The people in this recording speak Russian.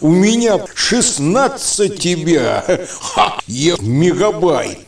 У меня 16 тебя. Ха, Я мегабайт.